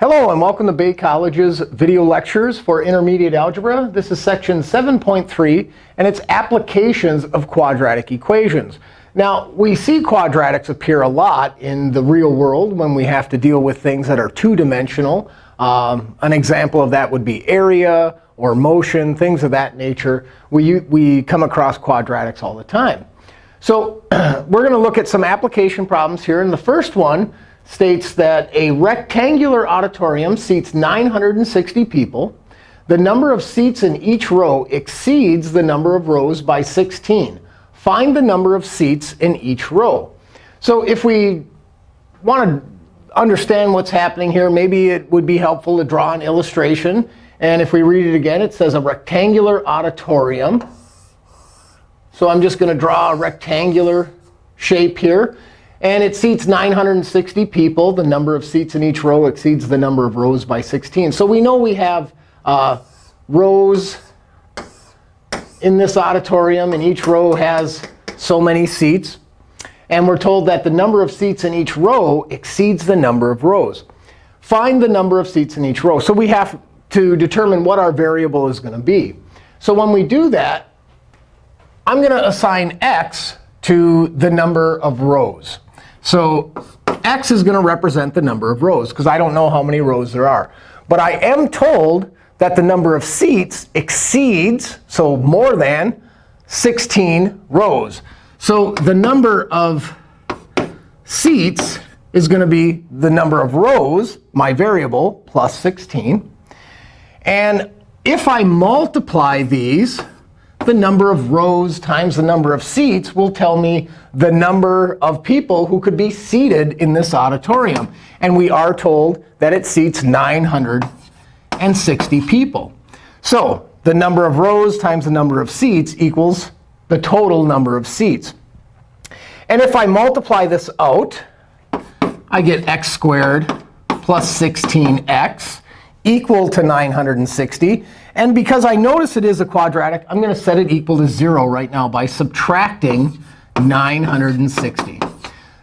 Hello, and welcome to Bay College's video lectures for intermediate algebra. This is section 7.3, and it's applications of quadratic equations. Now, we see quadratics appear a lot in the real world when we have to deal with things that are two-dimensional. Um, an example of that would be area or motion, things of that nature. We, we come across quadratics all the time. So we're going to look at some application problems here. And the first one states that a rectangular auditorium seats 960 people. The number of seats in each row exceeds the number of rows by 16. Find the number of seats in each row. So if we want to understand what's happening here, maybe it would be helpful to draw an illustration. And if we read it again, it says a rectangular auditorium. So I'm just going to draw a rectangular shape here. And it seats 960 people. The number of seats in each row exceeds the number of rows by 16. So we know we have uh, rows in this auditorium, and each row has so many seats. And we're told that the number of seats in each row exceeds the number of rows. Find the number of seats in each row. So we have to determine what our variable is going to be. So when we do that, I'm going to assign x to the number of rows. So x is going to represent the number of rows, because I don't know how many rows there are. But I am told that the number of seats exceeds, so more than, 16 rows. So the number of seats is going to be the number of rows, my variable, plus 16. And if I multiply these, the number of rows times the number of seats will tell me the number of people who could be seated in this auditorium. And we are told that it seats 960 people. So the number of rows times the number of seats equals the total number of seats. And if I multiply this out, I get x squared plus 16x equal to 960. And because I notice it is a quadratic, I'm going to set it equal to 0 right now by subtracting 960.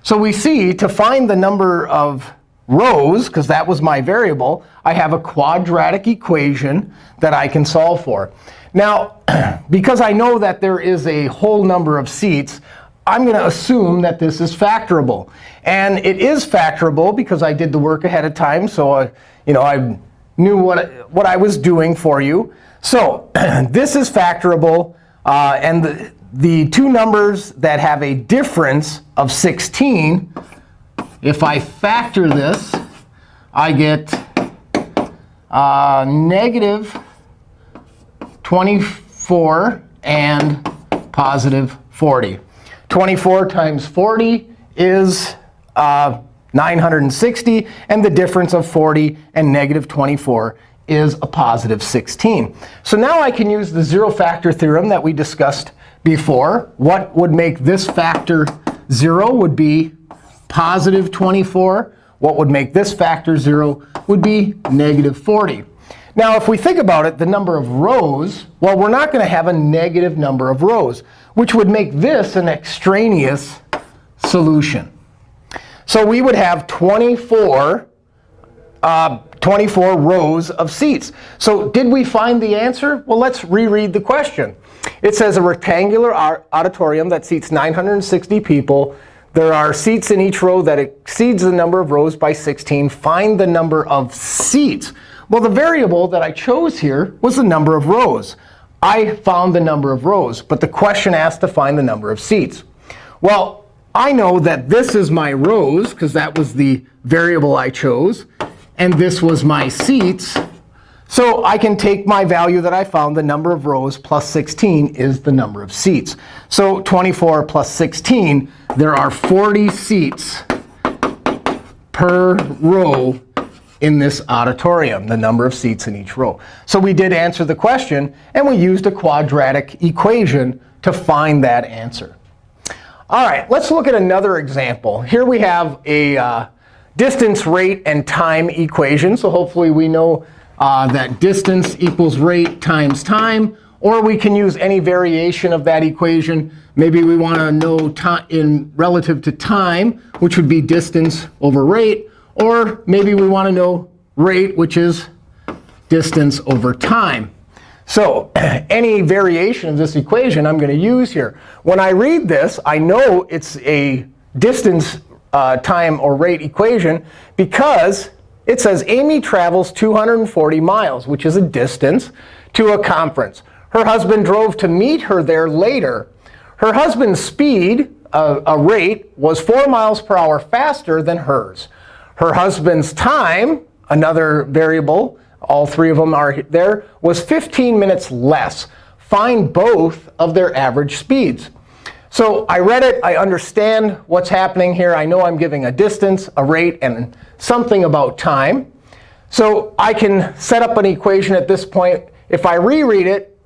So we see to find the number of rows, because that was my variable, I have a quadratic equation that I can solve for. Now, because I know that there is a whole number of seats, I'm going to assume that this is factorable. And it is factorable because I did the work ahead of time. So uh, you know, I knew what, what I was doing for you. So this is factorable. Uh, and the, the two numbers that have a difference of 16, if I factor this, I get uh, negative 24 and positive 40. 24 times 40 is uh, 960. And the difference of 40 and negative 24 is a positive 16. So now I can use the zero factor theorem that we discussed before. What would make this factor 0 would be positive 24. What would make this factor 0 would be negative 40. Now, if we think about it, the number of rows, well, we're not going to have a negative number of rows, which would make this an extraneous solution. So we would have 24, uh, 24 rows of seats. So did we find the answer? Well, let's reread the question. It says a rectangular auditorium that seats 960 people. There are seats in each row that exceeds the number of rows by 16. Find the number of seats. Well, the variable that I chose here was the number of rows. I found the number of rows. But the question asked to find the number of seats. Well, I know that this is my rows, because that was the variable I chose. And this was my seats. So I can take my value that I found, the number of rows plus 16 is the number of seats. So 24 plus 16, there are 40 seats per row in this auditorium, the number of seats in each row. So we did answer the question, and we used a quadratic equation to find that answer. All right, let's look at another example. Here we have a uh, distance, rate, and time equation. So hopefully we know uh, that distance equals rate times time. Or we can use any variation of that equation. Maybe we want to know in relative to time, which would be distance over rate. Or maybe we want to know rate, which is distance over time. So any variation of this equation I'm going to use here. When I read this, I know it's a distance uh, time or rate equation because it says Amy travels 240 miles, which is a distance, to a conference. Her husband drove to meet her there later. Her husband's speed, uh, a rate, was 4 miles per hour faster than hers. Her husband's time, another variable, all three of them are there, was 15 minutes less. Find both of their average speeds. So I read it. I understand what's happening here. I know I'm giving a distance, a rate, and something about time. So I can set up an equation at this point. If I reread it,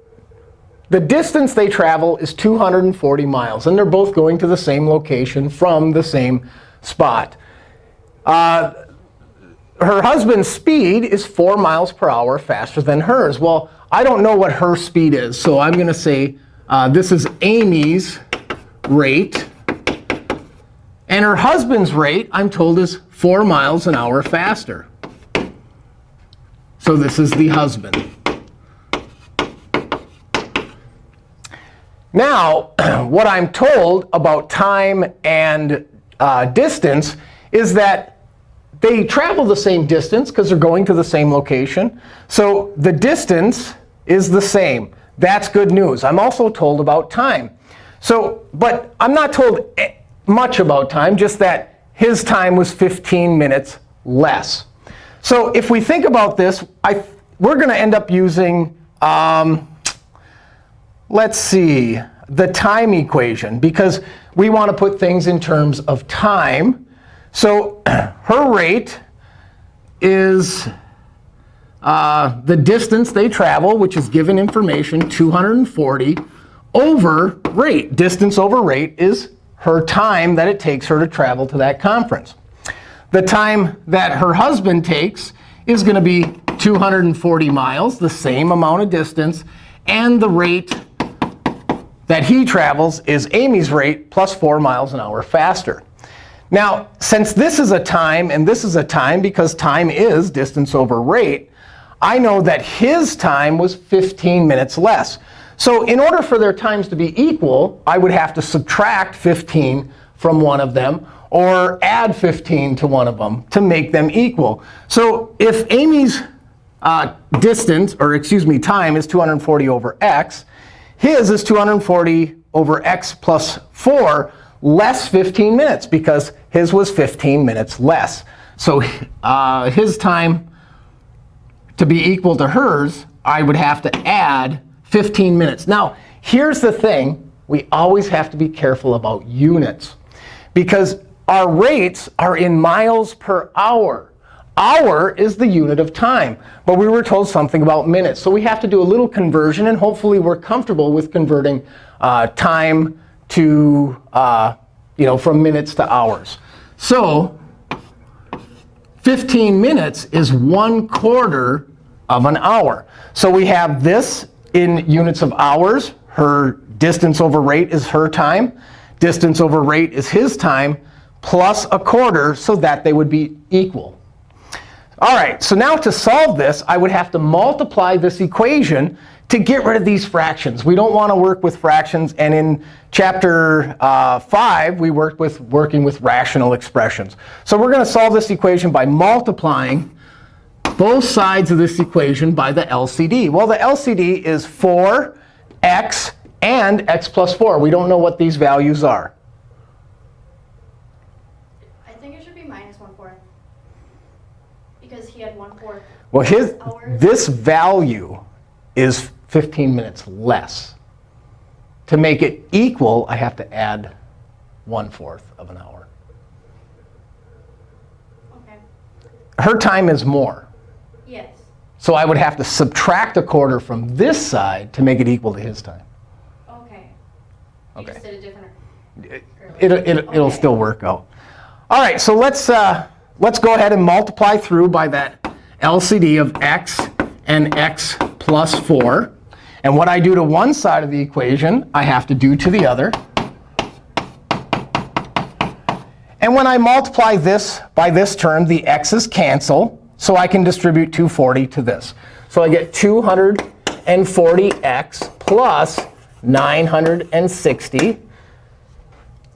the distance they travel is 240 miles. And they're both going to the same location from the same spot. Uh, her husband's speed is 4 miles per hour faster than hers. Well, I don't know what her speed is. So I'm going to say uh, this is Amy's rate. And her husband's rate, I'm told, is 4 miles an hour faster. So this is the husband. Now, what I'm told about time and uh, distance is that they travel the same distance because they're going to the same location. So the distance is the same. That's good news. I'm also told about time. So, but I'm not told much about time, just that his time was 15 minutes less. So if we think about this, I, we're going to end up using, um, let's see, the time equation. Because we want to put things in terms of time. So her rate is uh, the distance they travel, which is given information, 240, over rate. Distance over rate is her time that it takes her to travel to that conference. The time that her husband takes is going to be 240 miles, the same amount of distance. And the rate that he travels is Amy's rate plus 4 miles an hour faster. Now, since this is a time and this is a time, because time is distance over rate, I know that his time was 15 minutes less. So in order for their times to be equal, I would have to subtract 15 from one of them or add 15 to one of them to make them equal. So if Amy's uh, distance, or excuse me, time is 240 over x, his is 240 over x plus 4 less 15 minutes, because his was 15 minutes less. So uh, his time to be equal to hers, I would have to add 15 minutes. Now, here's the thing. We always have to be careful about units. Because our rates are in miles per hour. Hour is the unit of time. But we were told something about minutes. So we have to do a little conversion. And hopefully, we're comfortable with converting uh, time to, uh, you know, from minutes to hours. So 15 minutes is 1 quarter of an hour. So we have this in units of hours. Her distance over rate is her time. Distance over rate is his time plus a quarter so that they would be equal. All right, so now to solve this, I would have to multiply this equation to get rid of these fractions. We don't want to work with fractions. And in chapter uh, 5, we worked with working with rational expressions. So we're going to solve this equation by multiplying both sides of this equation by the LCD. Well, the LCD is 4x and x plus 4. We don't know what these values are. I think it should be minus 1 fourth. Because he had 1 fourth. Well, his, this value is 15 minutes less. To make it equal, I have to add 1 fourth of an hour. Okay. Her time is more. Yes. So I would have to subtract a quarter from this side to make it equal to his time. Okay. You Okay. did a different. It, it, it, it'll still work out. All right, so let's, uh, let's go ahead and multiply through by that LCD of x and x plus 4. And what I do to one side of the equation, I have to do to the other. And when I multiply this by this term, the x's cancel. so I can distribute 240 to this. So I get 240x plus 960.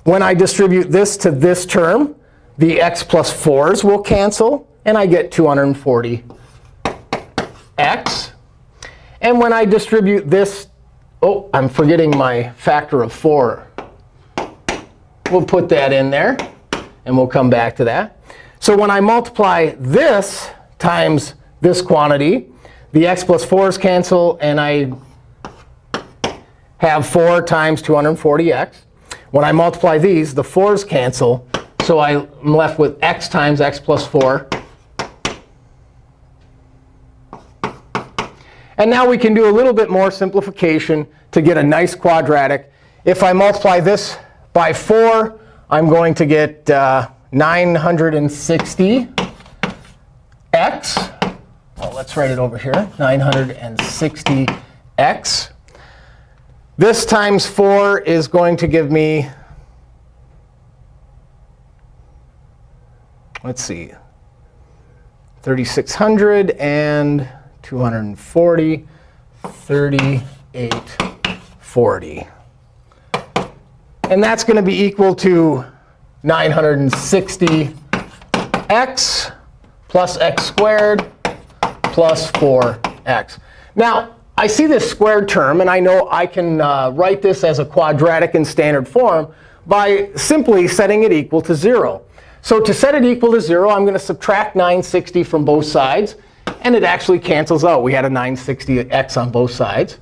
When I distribute this to this term, the x plus 4s will cancel, and I get 240x. And when I distribute this, oh, I'm forgetting my factor of 4. We'll put that in there, and we'll come back to that. So when I multiply this times this quantity, the x plus 4s cancel, and I have 4 times 240x. When I multiply these, the 4s cancel. So I'm left with x times x plus 4. And now we can do a little bit more simplification to get a nice quadratic. If I multiply this by 4, I'm going to get uh, 960x. Well, let's write it over here, 960x. This times 4 is going to give me, let's see, 3,600 and 240, 38, 40. And that's going to be equal to 960x plus x squared plus 4x. Now, I see this squared term, and I know I can uh, write this as a quadratic in standard form by simply setting it equal to 0. So to set it equal to 0, I'm going to subtract 960 from both sides. And it actually cancels out. We had a 960x on both sides.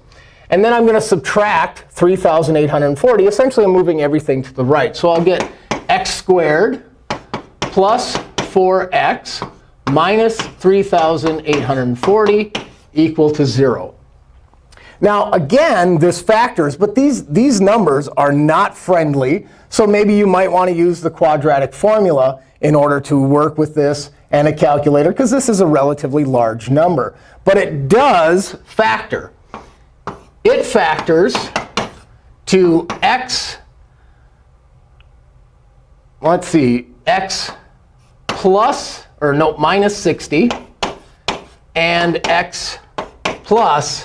And then I'm going to subtract 3,840. Essentially, I'm moving everything to the right. So I'll get x squared plus 4x minus 3,840 equal to 0. Now, again, this factors, but these, these numbers are not friendly. So maybe you might want to use the quadratic formula in order to work with this and a calculator, because this is a relatively large number. But it does factor. It factors to x, let's see, x plus, or no, minus 60, and x plus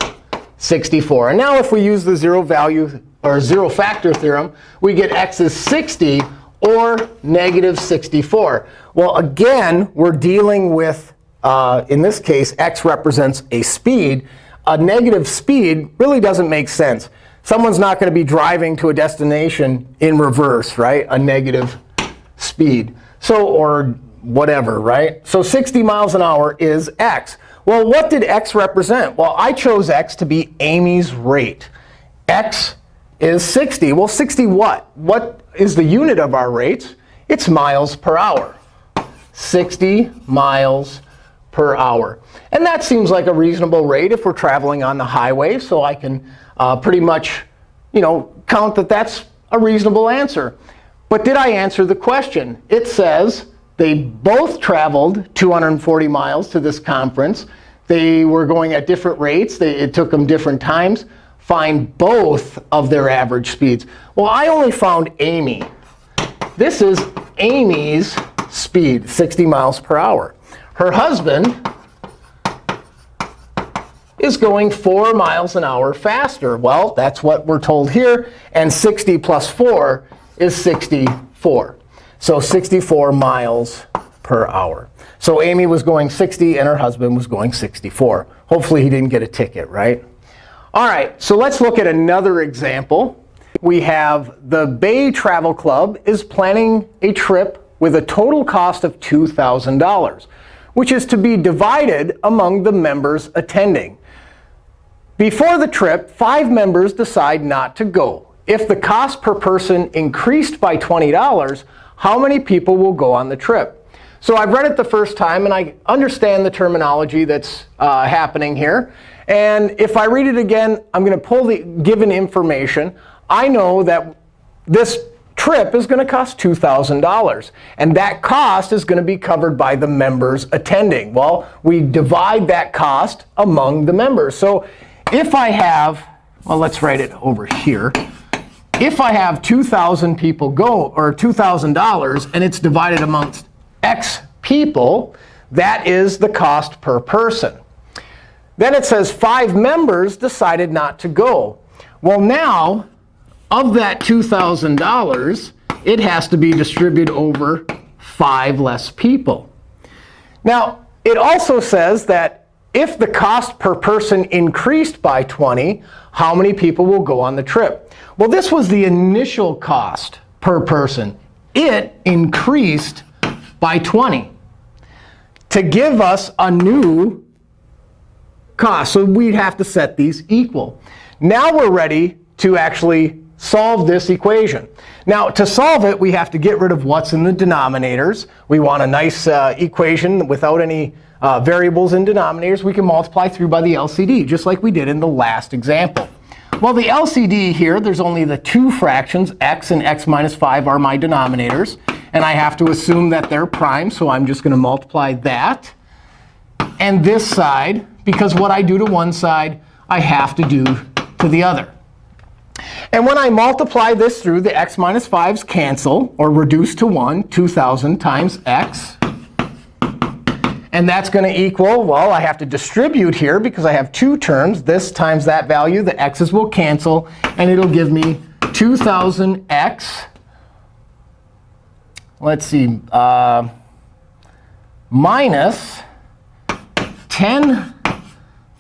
64. And now if we use the zero value or zero factor theorem, we get x is 60 or negative 64. Well, again, we're dealing with, uh, in this case, x represents a speed. A negative speed really doesn't make sense. Someone's not going to be driving to a destination in reverse, right? A negative speed. So, or whatever, right? So 60 miles an hour is x. Well, what did x represent? Well, I chose x to be Amy's rate. x is 60. Well, 60 what? What is the unit of our rates? It's miles per hour. 60 miles per hour. And that seems like a reasonable rate if we're traveling on the highway. So I can uh, pretty much you know, count that that's a reasonable answer. But did I answer the question? It says they both traveled 240 miles to this conference. They were going at different rates. They, it took them different times. Find both of their average speeds. Well, I only found Amy. This is Amy's speed, 60 miles per hour. Her husband is going 4 miles an hour faster. Well, that's what we're told here. And 60 plus 4 is 64. So 64 miles per hour. So Amy was going 60, and her husband was going 64. Hopefully, he didn't get a ticket, right? All right, so let's look at another example. We have the Bay Travel Club is planning a trip with a total cost of $2,000, which is to be divided among the members attending. Before the trip, five members decide not to go. If the cost per person increased by $20, how many people will go on the trip? So I've read it the first time, and I understand the terminology that's uh, happening here. And if I read it again, I'm going to pull the given information. I know that this trip is going to cost $2,000. And that cost is going to be covered by the members attending. Well, we divide that cost among the members. So if I have, well, let's write it over here if I have 2,000 people go, or $2,000, and it's divided amongst x people, That is the cost per person. Then it says five members decided not to go. Well, now, of that $2,000, it has to be distributed over five less people. Now, it also says that if the cost per person increased by 20, how many people will go on the trip? Well, this was the initial cost per person. It increased by 20 to give us a new cost. So we'd have to set these equal. Now we're ready to actually solve this equation. Now, to solve it, we have to get rid of what's in the denominators. We want a nice uh, equation without any uh, variables in denominators. We can multiply through by the LCD, just like we did in the last example. Well, the LCD here, there's only the two fractions, x and x minus 5 are my denominators. And I have to assume that they're prime, so I'm just going to multiply that. And this side, because what I do to one side, I have to do to the other. And when I multiply this through, the x minus 5s cancel, or reduce to 1, 2,000 times x. And that's going to equal, well, I have to distribute here because I have two terms. This times that value, the x's will cancel. And it'll give me 2,000x. Let's see. Uh, minus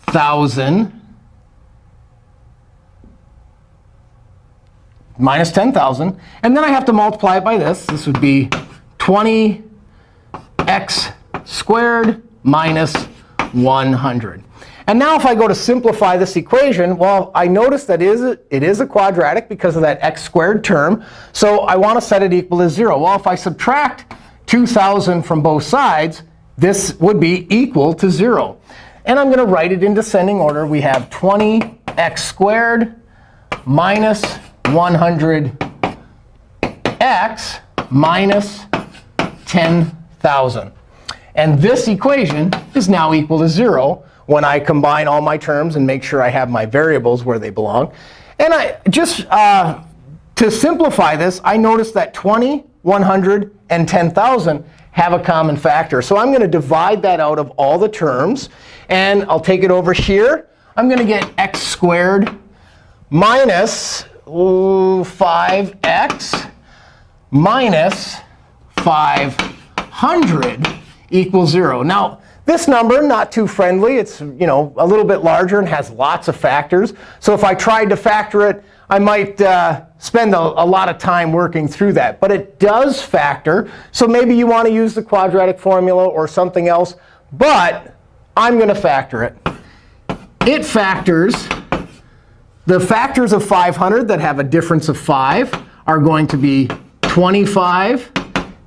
10,000 minus 10,000. And then I have to multiply it by this. This would be 20x squared minus 100. And now if I go to simplify this equation, well, I notice that it is, a, it is a quadratic because of that x squared term. So I want to set it equal to 0. Well, if I subtract 2,000 from both sides, this would be equal to 0. And I'm going to write it in descending order. We have 20x squared minus 100x minus 10,000. And this equation is now equal to 0 when I combine all my terms and make sure I have my variables where they belong. And I just uh, to simplify this, I notice that 20, 100, and 10,000 have a common factor. So I'm going to divide that out of all the terms. And I'll take it over here. I'm going to get x squared minus 5x minus 500 equals 0. Now, this number, not too friendly. It's you know a little bit larger and has lots of factors. So if I tried to factor it, I might uh, spend a, a, lot of time working through that. But it does factor. So maybe you want to use the quadratic formula or something else. But I'm going to factor it. It factors the factors of 500 that have a difference of 5 are going to be 25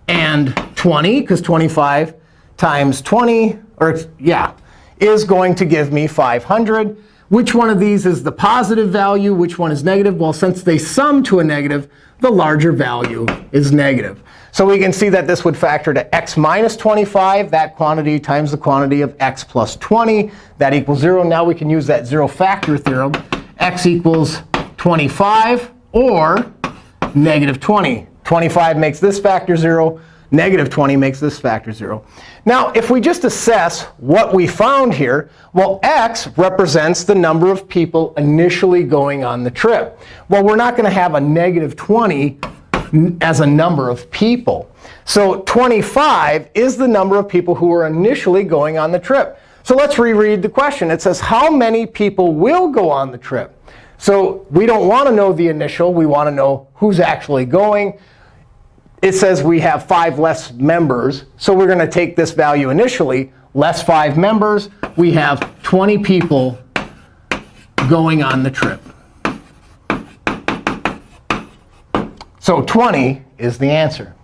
and 20, because 25 times 20, or yeah, is going to give me 500. Which one of these is the positive value? Which one is negative? Well, since they sum to a negative, the larger value is negative. So we can see that this would factor to x minus 25, that quantity times the quantity of x plus 20. That equals 0. Now we can use that zero factor theorem x equals 25 or negative 20. 25 makes this factor 0. Negative 20 makes this factor 0. Now, if we just assess what we found here, well, x represents the number of people initially going on the trip. Well, we're not going to have a negative 20 as a number of people. So 25 is the number of people who were initially going on the trip. So let's reread the question. It says, how many people will go on the trip? So we don't want to know the initial. We want to know who's actually going. It says we have five less members. So we're going to take this value initially, less five members. We have 20 people going on the trip. So 20 is the answer.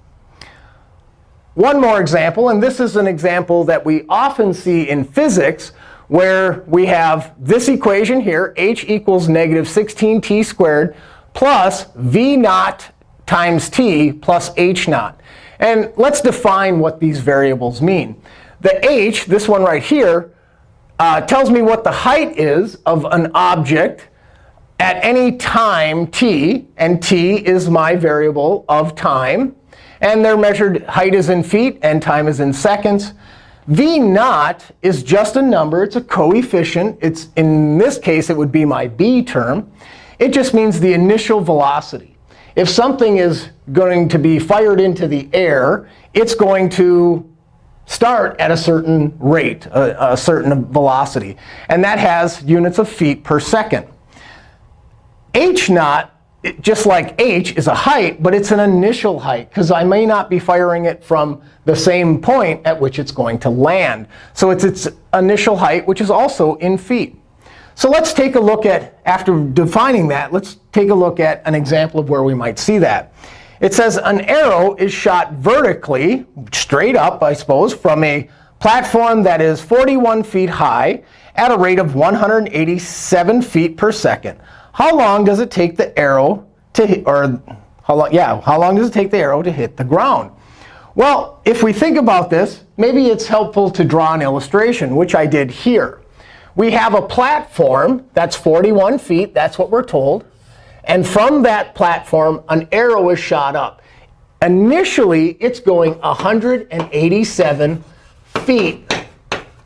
One more example, and this is an example that we often see in physics, where we have this equation here, h equals negative 16t squared plus v naught times t plus h naught. And let's define what these variables mean. The h, this one right here, uh, tells me what the height is of an object at any time t. And t is my variable of time. And they're measured height is in feet and time is in seconds. V naught is just a number. It's a coefficient. It's In this case, it would be my b term. It just means the initial velocity. If something is going to be fired into the air, it's going to start at a certain rate, a, a certain velocity. And that has units of feet per second. h naught just like h is a height, but it's an initial height, because I may not be firing it from the same point at which it's going to land. So it's its initial height, which is also in feet. So let's take a look at, after defining that, let's take a look at an example of where we might see that. It says an arrow is shot vertically, straight up, I suppose, from a platform that is 41 feet high at a rate of 187 feet per second how long does it take the arrow to hit, or how long, yeah, how long does it take the arrow to hit the ground? Well, if we think about this, maybe it's helpful to draw an illustration, which I did here. We have a platform that's 41 feet. That's what we're told. And from that platform, an arrow is shot up. Initially, it's going 187 feet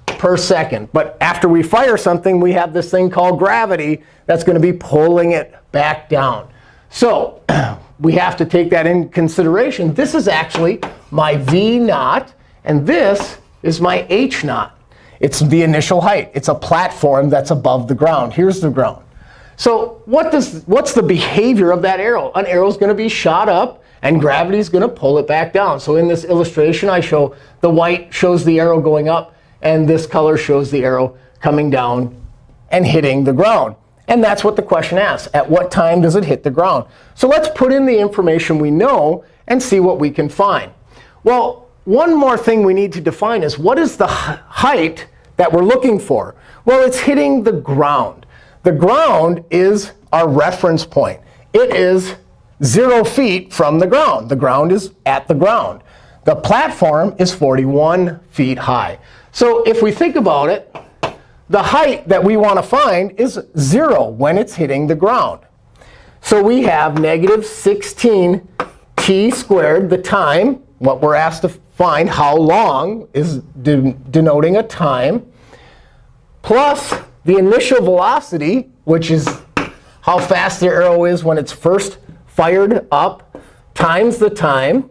per second. But after we fire something, we have this thing called gravity that's going to be pulling it back down. So we have to take that in consideration. This is actually my v naught. And this is my h naught. It's the initial height. It's a platform that's above the ground. Here's the ground. So what does, what's the behavior of that arrow? An arrow is going to be shot up, and gravity is going to pull it back down. So in this illustration, I show the white shows the arrow going up. And this color shows the arrow coming down and hitting the ground. And that's what the question asks. At what time does it hit the ground? So let's put in the information we know and see what we can find. Well, one more thing we need to define is what is the height that we're looking for? Well, it's hitting the ground. The ground is our reference point. It is 0 feet from the ground. The ground is at the ground. The platform is 41 feet high. So if we think about it, the height that we want to find is 0 when it's hitting the ground. So we have negative 16 t squared, the time, what we're asked to find, how long is de denoting a time, plus the initial velocity, which is how fast the arrow is when it's first fired up, times the time,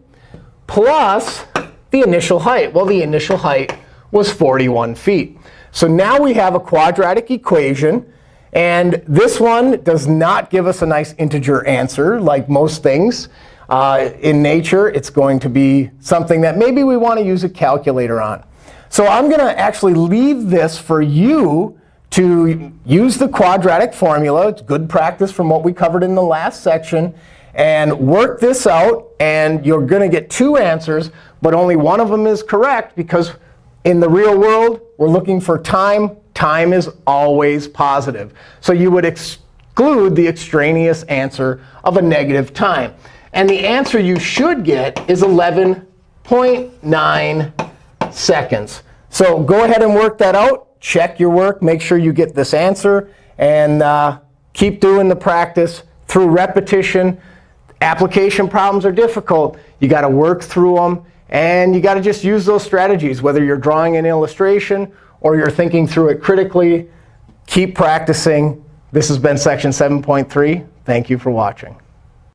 plus the initial height. Well, the initial height was 41 feet. So now we have a quadratic equation. And this one does not give us a nice integer answer, like most things. Uh, in nature, it's going to be something that maybe we want to use a calculator on. So I'm going to actually leave this for you to use the quadratic formula. It's good practice from what we covered in the last section. And work this out. And you're going to get two answers. But only one of them is correct because in the real world, we're looking for time. Time is always positive. So you would exclude the extraneous answer of a negative time. And the answer you should get is 11.9 seconds. So go ahead and work that out. Check your work. Make sure you get this answer. And uh, keep doing the practice through repetition. Application problems are difficult. you got to work through them. And you got to just use those strategies, whether you're drawing an illustration or you're thinking through it critically. Keep practicing. This has been section 7.3. Thank you for watching.